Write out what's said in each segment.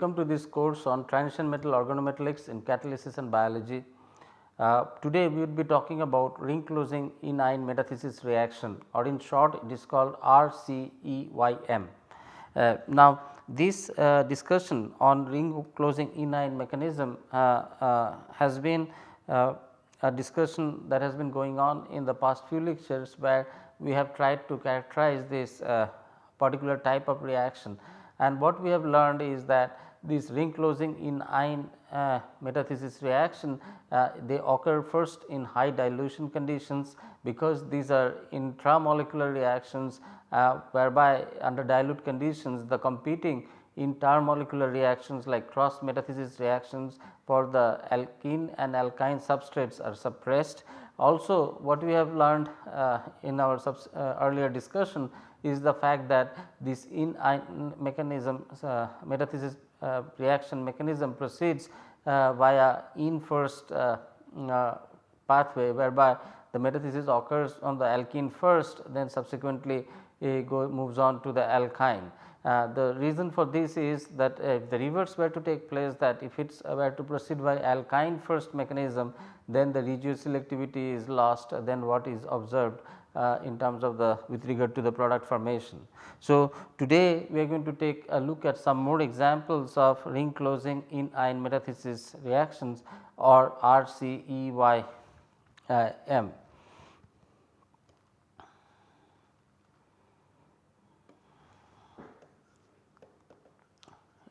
Welcome to this course on transition metal organometallics in catalysis and biology. Uh, today we will be talking about ring closing enyne metathesis reaction or in short it is called RCEYM. Uh, now this uh, discussion on ring closing enyne mechanism uh, uh, has been uh, a discussion that has been going on in the past few lectures where we have tried to characterize this particular type of reaction and what we have learned is that this ring closing enyne uh, metathesis reaction uh, they occur first in high dilution conditions because these are intramolecular reactions uh, whereby under dilute conditions the competing intermolecular reactions like cross metathesis reactions for the alkene and alkyne substrates are suppressed. Also what we have learned uh, in our uh, earlier discussion is the fact that this in mechanism uh, metathesis uh, reaction mechanism proceeds uh, via in first uh, pathway whereby the metathesis occurs on the alkene first then subsequently it go moves on to the alkyne. Uh, the reason for this is that uh, if the reverse were to take place that if it uh, were to proceed by alkyne first mechanism then the regioselectivity is lost then what is observed uh, in terms of the with regard to the product formation. So, today we are going to take a look at some more examples of ring closing enyne metathesis reactions or RCEYM.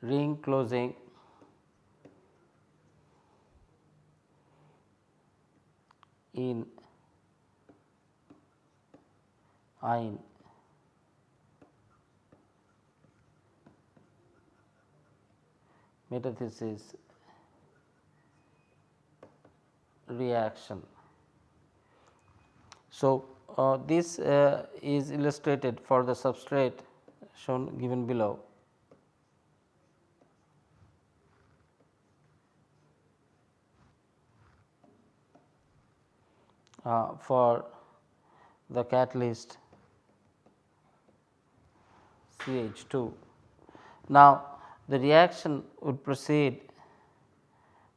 ring closing in metathesis reaction. So, uh, this uh, is illustrated for the substrate shown given below. Uh, for the catalyst CH2. Now, the reaction would proceed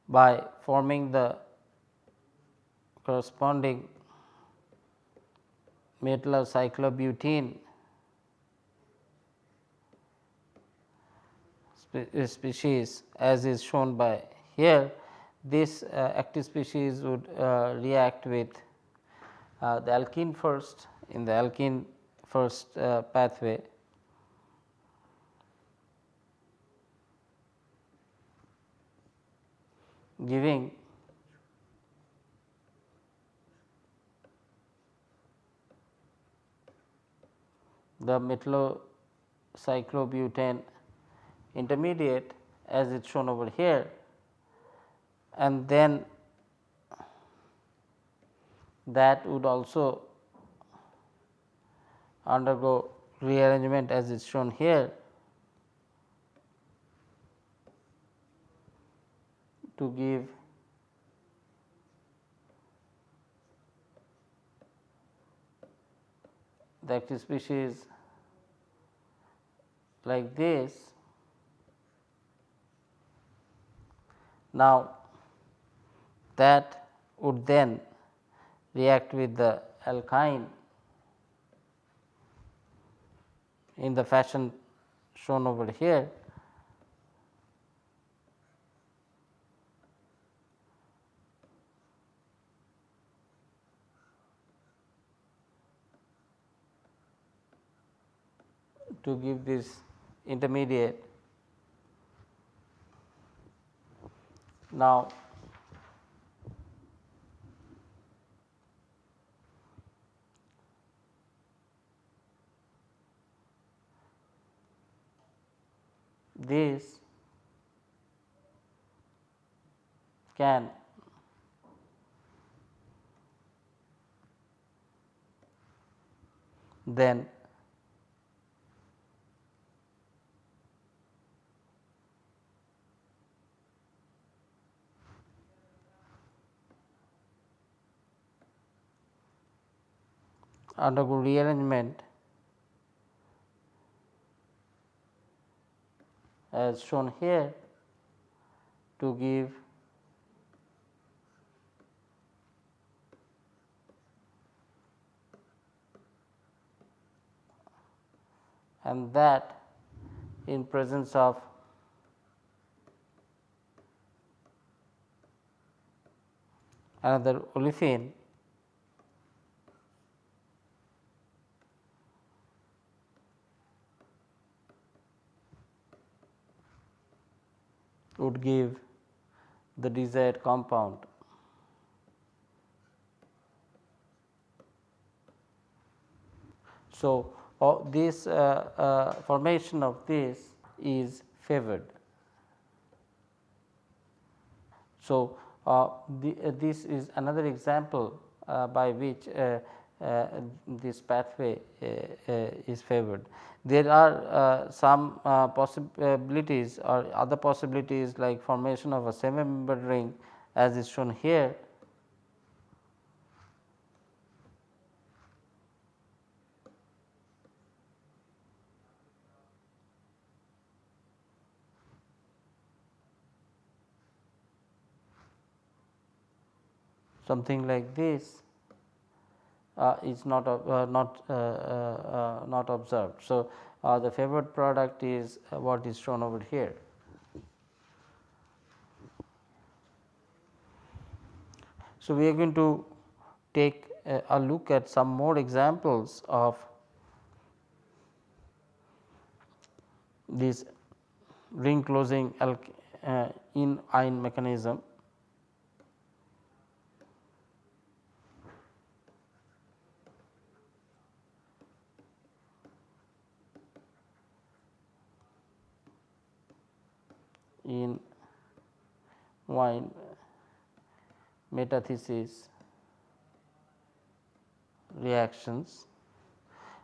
by forming the corresponding metal cyclobutene species as is shown by here. This uh, active species would uh, react with uh, the alkene first in the alkene first uh, pathway giving. The metallocyclobutane intermediate as it is shown over here and then that would also undergo rearrangement as is shown here to give the active species like this. Now, that would then react with the alkyne in the fashion shown over here. To give this intermediate. Now, this can then undergo rearrangement as shown here to give and that in presence of another olefin would give the desired compound. So, uh, this uh, uh, formation of this is favored. So, uh, the, uh, this is another example uh, by which Uh, this pathway uh, uh, is favored. There are some possibilities or other possibilities like formation of a semi membered ring as is shown here something like this uh, is not uh, not uh, uh, uh, not observed. So, the favored product is what is shown over here. So, we are going to take a, a look at some more examples of this ring closing uh, in ion mechanism in wine metathesis reactions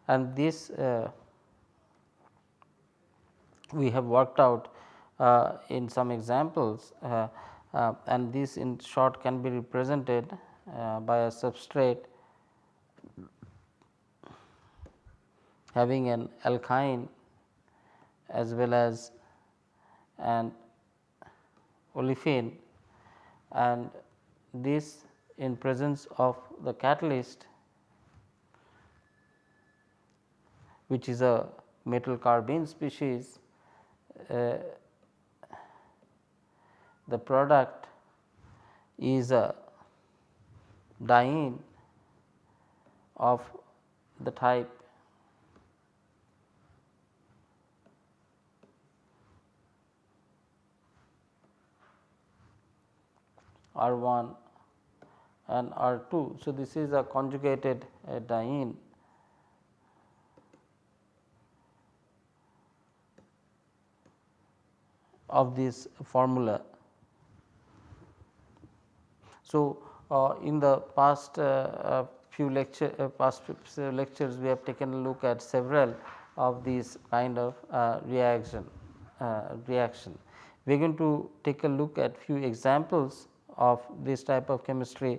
and this uh, we have worked out uh, in some examples uh, uh and this in short can be represented uh, by a substrate having an alkyne as well as an olefin and this in presence of the catalyst which is a metal carbene species uh, the product is a diene of the type R 1 and R 2. So, this is a conjugated diene of this formula. So, uh, in the past uh, uh few lecture uh, past lectures we have taken a look at several of these kind of uh, reaction reaction. We are going to take a look at few examples of this type of chemistry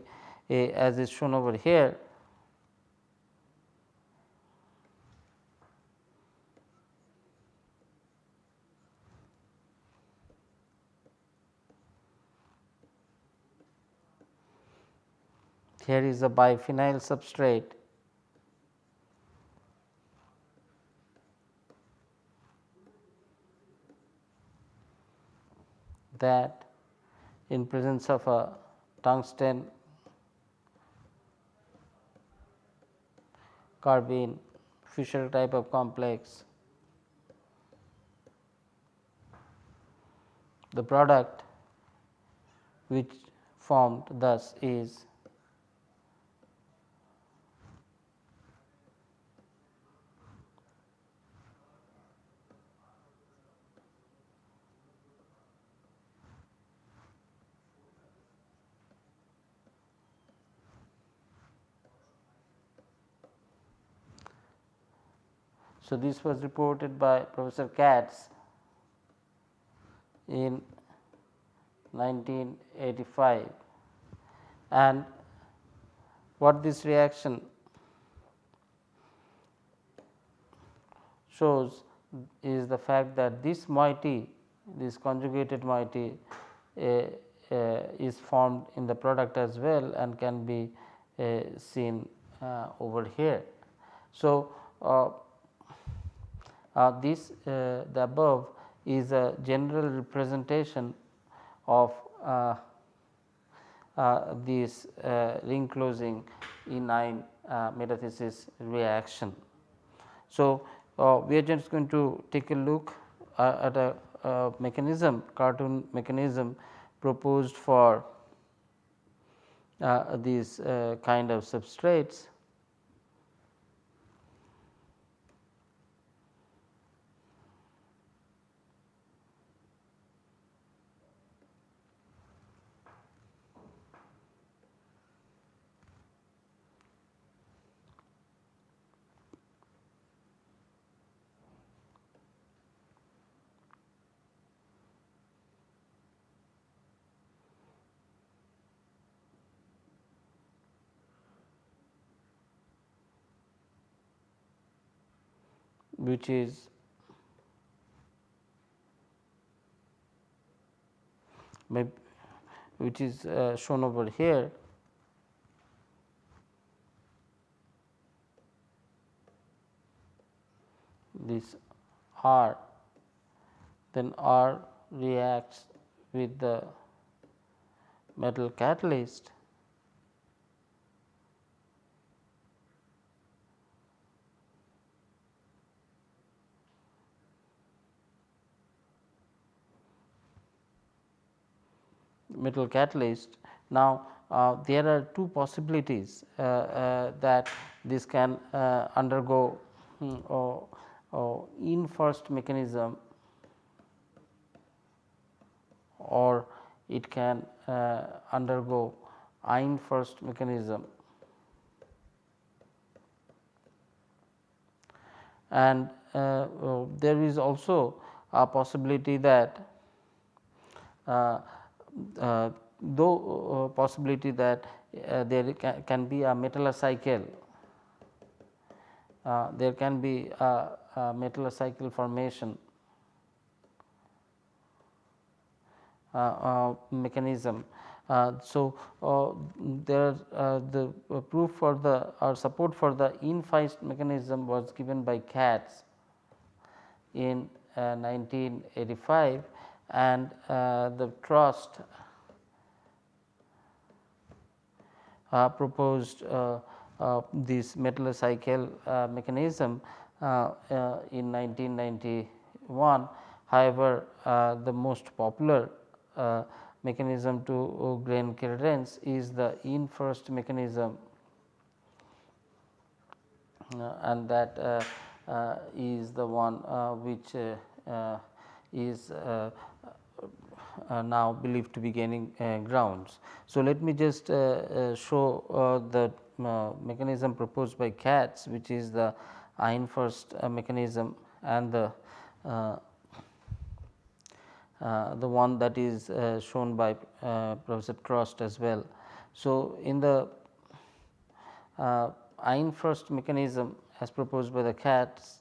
eh, as is shown over here. Here is a biphenyl substrate that in presence of a tungsten carbene Fischer type of complex. The product which formed thus is So, this was reported by Professor Katz in 1985 and what this reaction shows is the fact that this moiety this conjugated moiety uh, uh, is formed in the product as well and can be uh, seen over here. So, uh, Uh, this uh, the above is a general representation of uh, this ring closing enyne metathesis reaction. So, we are just going to take a look at a, a mechanism cartoon mechanism proposed for uh, these uh, kind of substrates. Which is which is uh, shown over here. This R. Then R reacts with the metal catalyst metal catalyst. Now, uh, there are two possibilities uh, uh, that this can uh, undergo um, or, or in first mechanism or it can uh, undergo ein first mechanism and uh, there is also a possibility that though uh, possibility that uh, there can, can, be a metallocycle, there can be a, a metallocycle formation mechanism. Uh, so, uh, there uh, the proof for the or support for the in first mechanism was given by Katz in 1985 and uh, the Trost uh, proposed uh, this metallocycle mechanism in 1991. However, the most popular mechanism to grain clearance is the in first mechanism uh, and that uh, uh, is the one which is now believed to be gaining uh, grounds. So, let me just uh, show the mechanism proposed by Katz which is the ein first mechanism and the uh, the one that is uh, shown by uh, Professor Trost as well. So, in the ein first mechanism as proposed by the Katz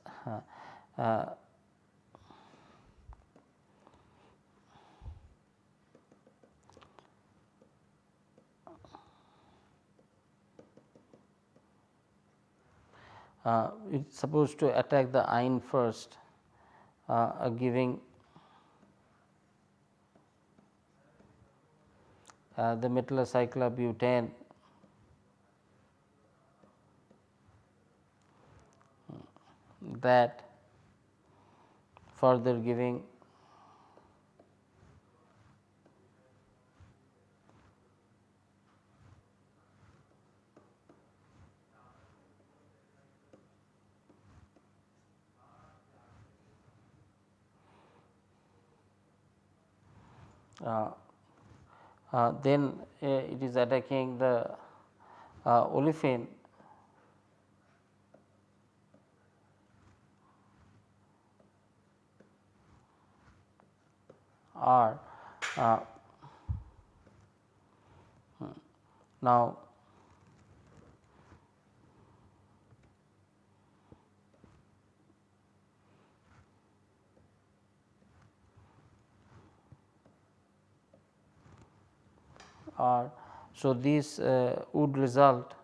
uh, it is supposed to attack the ein first uh, giving uh, the metallocyclobutane that further giving Uh, uh, then uh, it is attacking the olefin R. Uh, now, R. So, this uh, would result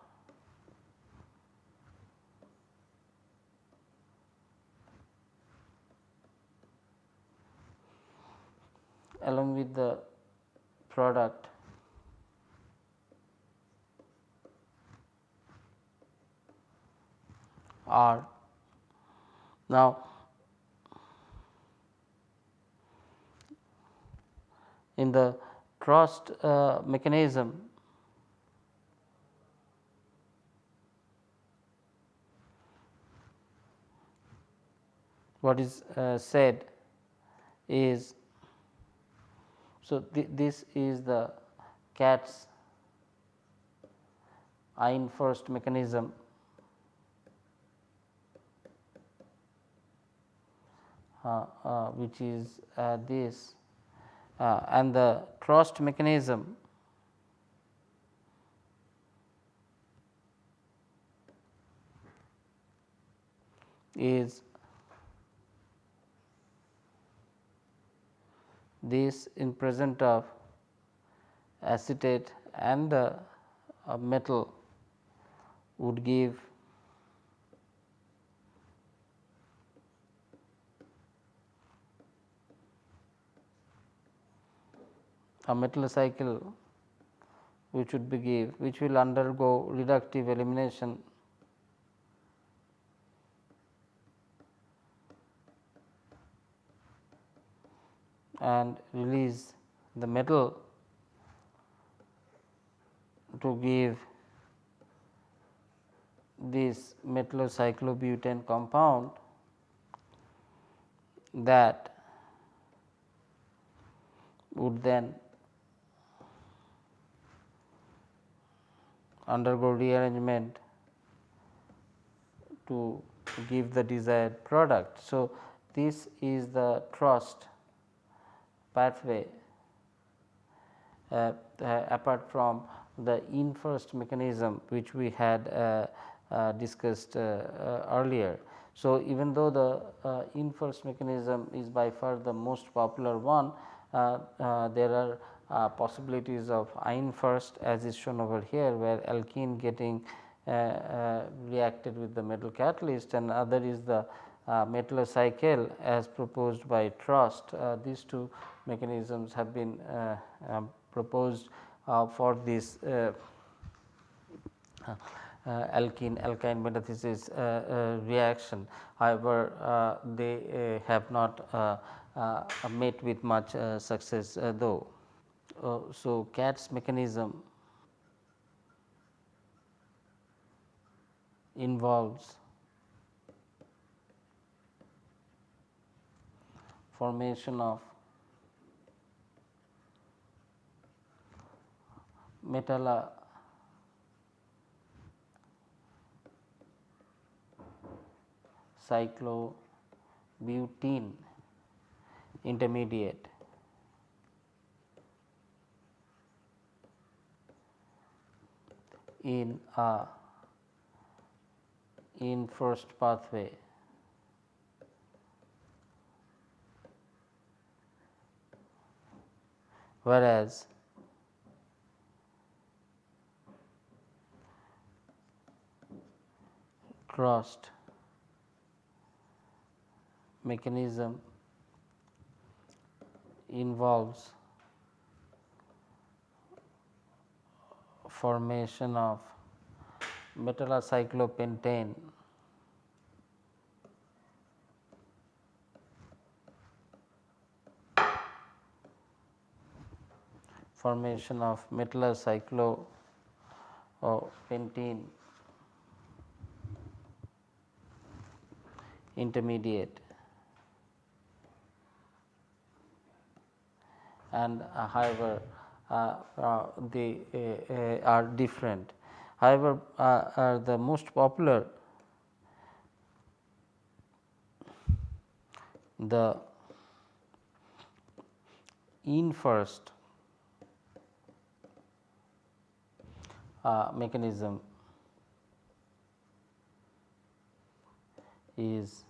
along with the product R. Now, in the Trost uh, mechanism. What is uh, said is so th this is the Katz's Ein first mechanism. Uh, uh, which is uh, this uh, and the Trost mechanism is this in present of acetate and uh, metal would give a metal cycle which would be give which will undergo reductive elimination. And release the metal to give this metallocyclobutane compound that would then undergo rearrangement to give the desired product. So, this is the Trost pathway uh, uh, apart from the inverse mechanism which we had uh, uh discussed uh, uh, earlier. So, even though the inverse mechanism is by far the most popular one, there are uh, possibilities of Ein first as is shown over here where alkene getting uh, uh, reacted with the metal catalyst and other is the uh, metallocycle as proposed by Trost. Uh, these two mechanisms have been uh, um, proposed for this alkene alkyne metathesis reaction. However, they have not met with much success though. Uh, so, Katz's mechanism involves formation of metalla cyclobutene intermediate in a in first pathway. Whereas Trost mechanism involves formation of metallocyclopentane formation of metallocyclopentene intermediate. And uh, uh, Uh, uh, they uh, uh, are different. However, the most popular the in first uh, mechanism is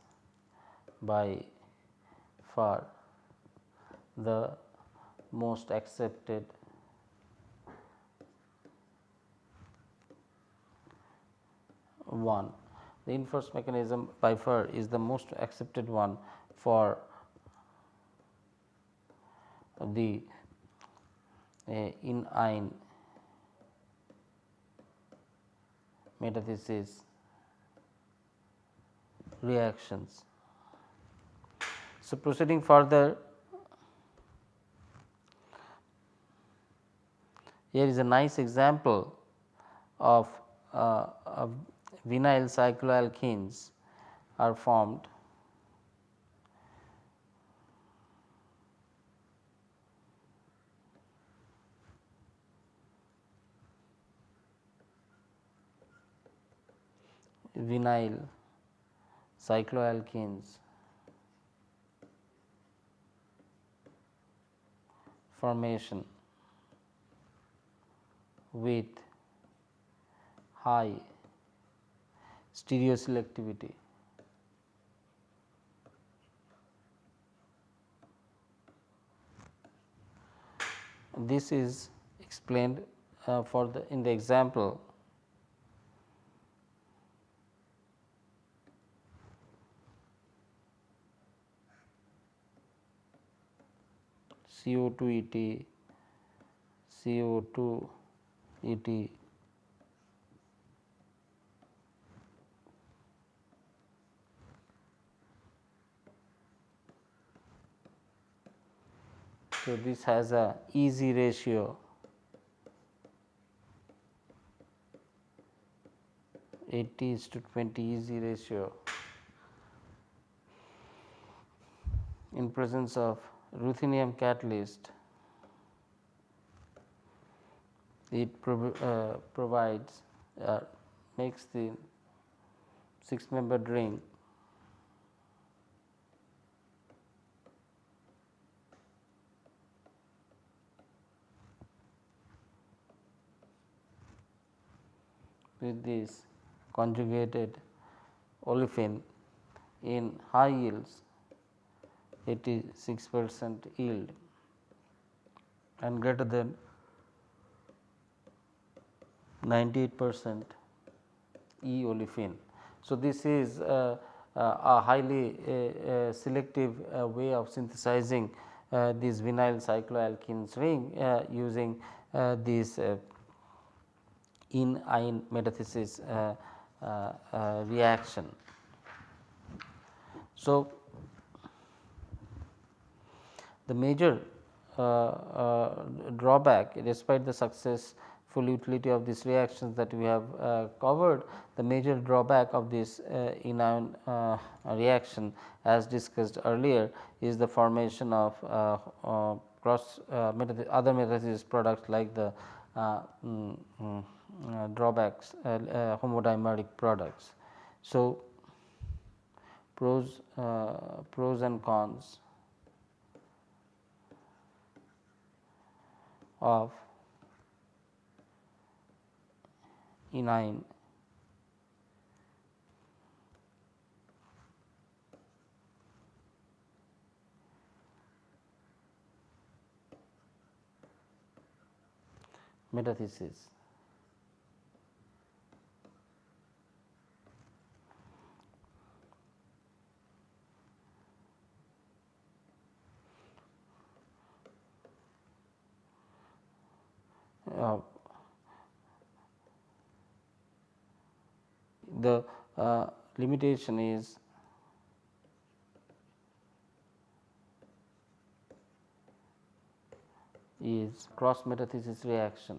by far the most accepted one. The inverse mechanism by far is the most accepted one for the uh, enyne metathesis reactions. So, proceeding further here is a nice example of, uh, of vinyl cycloalkenes are formed. Vinyl cycloalkenes formation with high stereoselectivity. This is explained uh, for the in the example CO2 ET, CO2 ET So, this has a easy ratio. 80 is to 20 easy ratio. In presence of ruthenium catalyst it prov uh, provides uh, makes the 6 membered ring with this conjugated olefin in high yields 86 percent yield and greater than 98 percent E olefin. So, this is uh, uh, a highly uh, uh selective uh, way of synthesizing uh, this vinyl cycloalkenes ring using this inion metathesis reaction. So, the major uh, uh, drawback despite the successful utility of these reactions that we have uh, covered, the major drawback of this enyne reaction as discussed earlier is the formation of cross other metathesis products like the uh, mm, mm, uh, drawbacks uh, homodimeric products. So, pros pros and cons of enyne metathesis. uh, the uh, limitation is is cross metathesis reaction.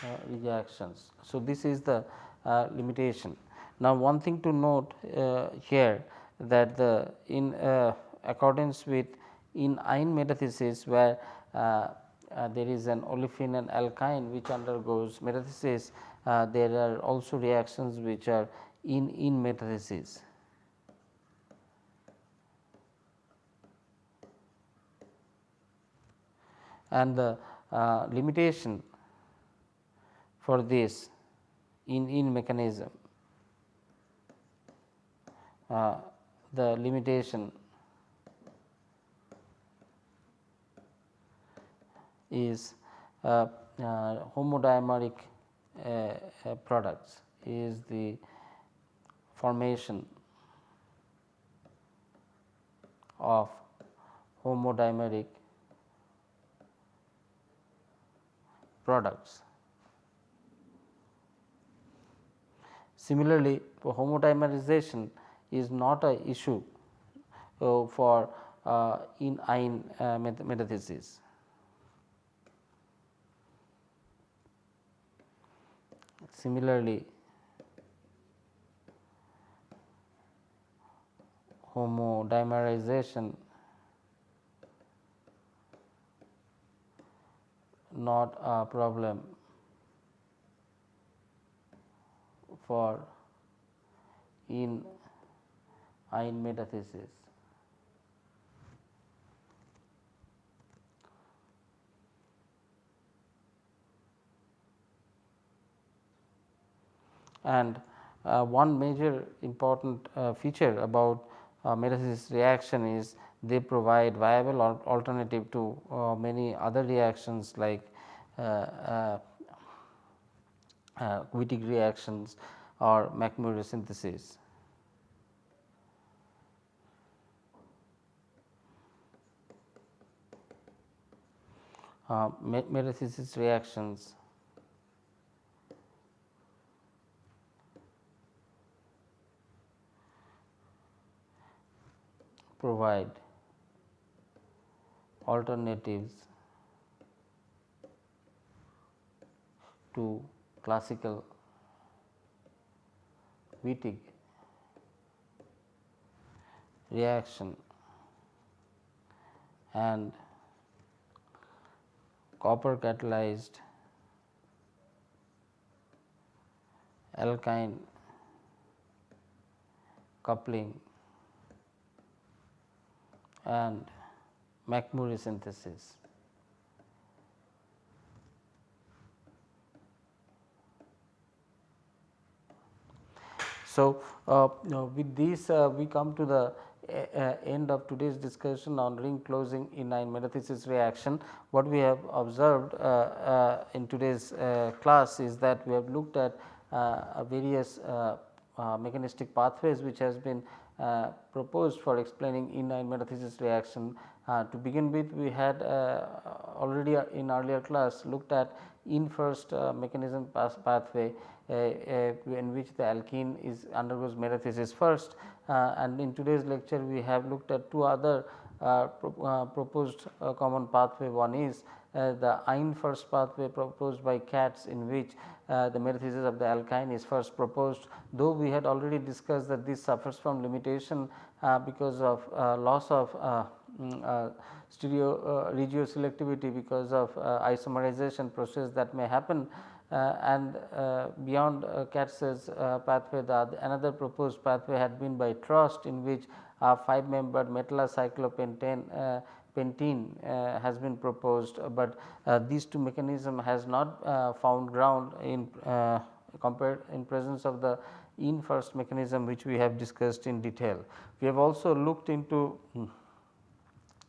Uh, reactions. So, this is the uh, limitation. Now, one thing to note uh, here that the in uh, accordance with enyne metathesis where there is an olefin and alkyne which undergoes metathesis, uh, there are also reactions which are in in metathesis. And the uh, limitation for this in in mechanism uh, the limitation is uh, uh, homodimeric uh, products is the formation of homodimeric products. Similarly, homodimerization is not a issue uh, for uh, enyne uh, metathesis. Similarly, homodimerization not a problem for in ion metathesis. And uh, one major important uh, feature about uh, reaction is they provide viable alternative to uh, many other reactions like uh, uh, Wittig reactions or McMurry synthesis. Metathesis reactions provide alternatives to classical Wittig reaction and copper catalyzed alkyne coupling and McMurry synthesis. So, uh, with this uh, we come to the uh, end of today's discussion on ring closing in metathesis reaction. What we have observed uh, uh, in today's uh, class is that we have looked at various mechanistic pathways which has been uh, proposed for explaining enyne metathesis reaction. Uh, to begin with we had uh, already in earlier class looked at in first mechanism pathway in which the alkene is undergoes metathesis first and in today's lecture we have looked at two other proposed common pathway. One is uh, the ion first pathway proposed by Katz in which uh, the metathesis of the alkyne is first proposed. Though we had already discussed that this suffers from limitation uh, because of uh, loss of uh, mm, uh, stereo regio selectivity because of isomerization process that may happen and beyond Katz's pathway the another proposed pathway had been by Trost in which a 5 membered metallocyclopentane pentene uh, has been proposed, uh, but uh, these two mechanism has not found ground in compared in presence of the in first mechanism which we have discussed in detail. We have also looked into hmm,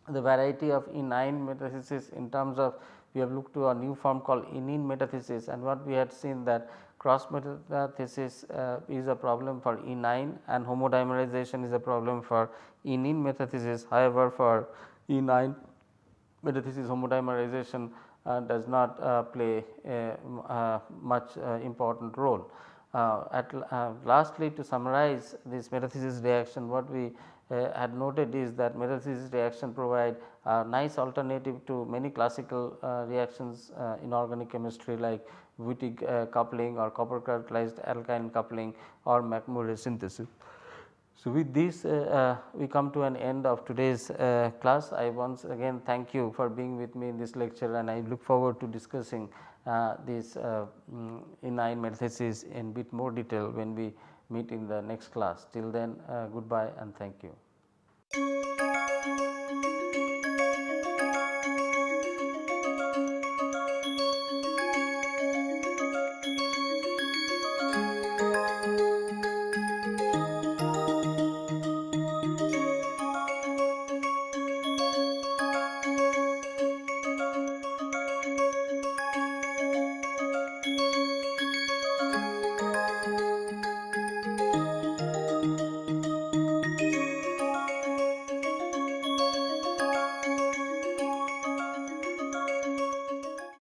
the variety of enyne metathesis in terms of we have looked to a new form called in metathesis and what we had seen that cross metathesis uh, is a problem for enyne and homodimerization is a problem for in metathesis. However, for E 9 metathesis homodimerization uh, does not uh, play a, uh, much uh, important role. Uh, at lastly to summarize this metathesis reaction what we had noted is that metathesis reaction provide a nice alternative to many classical reactions in organic chemistry like Wittig coupling or copper catalyzed alkyne coupling or McMurry synthesis. So, with this uh, uh, we come to an end of today's uh, class. I once again thank you for being with me in this lecture and I look forward to discussing uh, this uh, um, enyne metathesis in bit more detail when we meet in the next class. Till then uh, goodbye and thank you.